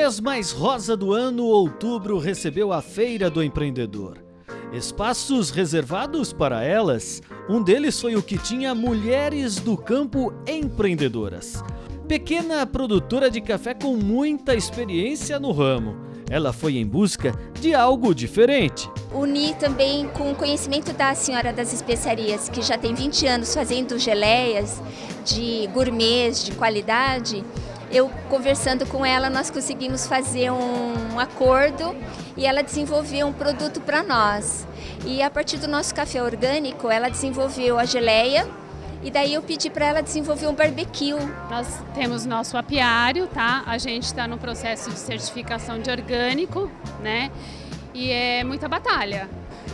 mês mais rosa do ano, outubro recebeu a Feira do Empreendedor. Espaços reservados para elas, um deles foi o que tinha Mulheres do Campo Empreendedoras. Pequena produtora de café com muita experiência no ramo. Ela foi em busca de algo diferente. Uni também com o conhecimento da senhora das especiarias, que já tem 20 anos fazendo geleias de gourmets de qualidade. Eu conversando com ela, nós conseguimos fazer um acordo e ela desenvolveu um produto para nós. E a partir do nosso café orgânico, ela desenvolveu a geleia, e daí eu pedi para ela desenvolver um barbecue. Nós temos nosso apiário, tá? A gente está no processo de certificação de orgânico, né? E é muita batalha.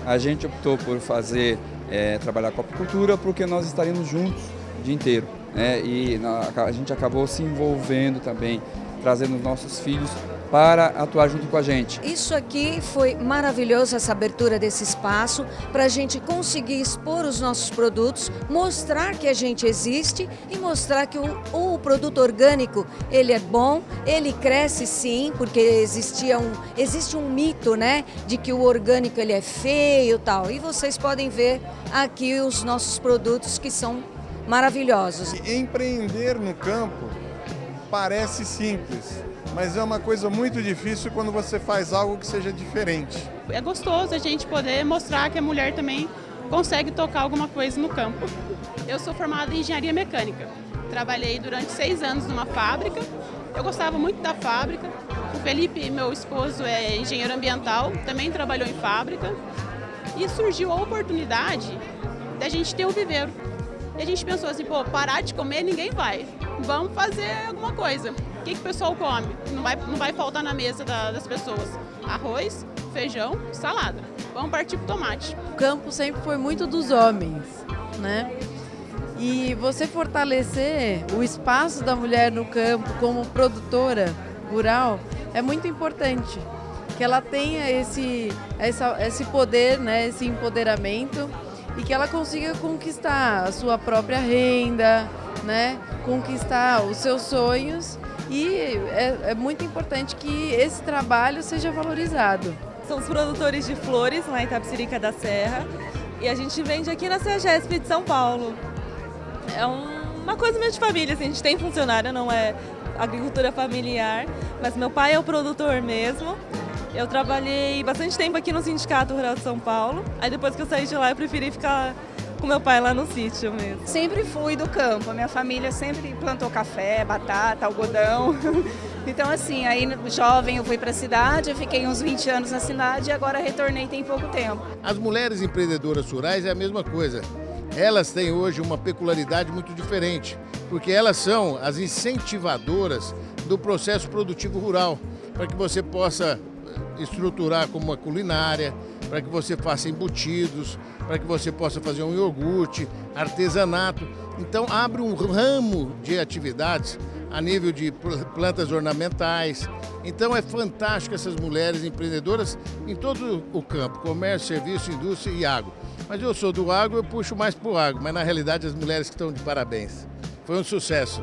A gente optou por fazer, é, trabalhar com a apicultura porque nós estaríamos juntos o dia inteiro. Né? E a gente acabou se envolvendo também, trazendo nossos filhos para atuar junto com a gente. Isso aqui foi maravilhoso, essa abertura desse espaço, para a gente conseguir expor os nossos produtos, mostrar que a gente existe e mostrar que o, o produto orgânico, ele é bom, ele cresce sim, porque existia um, existe um mito, né, de que o orgânico ele é feio e tal. E vocês podem ver aqui os nossos produtos que são maravilhosos. Empreender no campo parece simples, mas é uma coisa muito difícil quando você faz algo que seja diferente. É gostoso a gente poder mostrar que a mulher também consegue tocar alguma coisa no campo. Eu sou formada em engenharia mecânica. Trabalhei durante seis anos numa fábrica. Eu gostava muito da fábrica. O Felipe, meu esposo, é engenheiro ambiental, também trabalhou em fábrica. E surgiu a oportunidade da gente ter o viveiro. E a gente pensou assim, pô, parar de comer ninguém vai. Vamos fazer alguma coisa que, que o pessoal come? Não vai, não vai faltar na mesa da, das pessoas. Arroz, feijão, salada. Vamos partir pro tomate. O campo sempre foi muito dos homens, né? E você fortalecer o espaço da mulher no campo como produtora rural é muito importante. Que ela tenha esse, essa, esse poder, né, esse empoderamento e que ela consiga conquistar a sua própria renda, né, conquistar os seus sonhos e é, é muito importante que esse trabalho seja valorizado. Somos produtores de flores lá em Tapsirica da Serra e a gente vende aqui na CEGESP de São Paulo. É uma coisa meio de família, assim, a gente tem funcionário, não é agricultura familiar, mas meu pai é o produtor mesmo. Eu trabalhei bastante tempo aqui no Sindicato Rural de São Paulo, aí depois que eu saí de lá eu preferi ficar com meu pai lá no sítio mesmo. Sempre fui do campo, a minha família sempre plantou café, batata, algodão. Então assim, aí jovem eu fui para a cidade, eu fiquei uns 20 anos na cidade e agora retornei tem pouco tempo. As mulheres empreendedoras rurais é a mesma coisa. Elas têm hoje uma peculiaridade muito diferente, porque elas são as incentivadoras do processo produtivo rural, para que você possa estruturar como uma culinária, para que você faça embutidos, para que você possa fazer um iogurte, artesanato. Então abre um ramo de atividades a nível de plantas ornamentais. Então é fantástico essas mulheres empreendedoras em todo o campo, comércio, serviço, indústria e agro. Mas eu sou do agro, eu puxo mais para o agro, mas na realidade as mulheres que estão de parabéns. Foi um sucesso.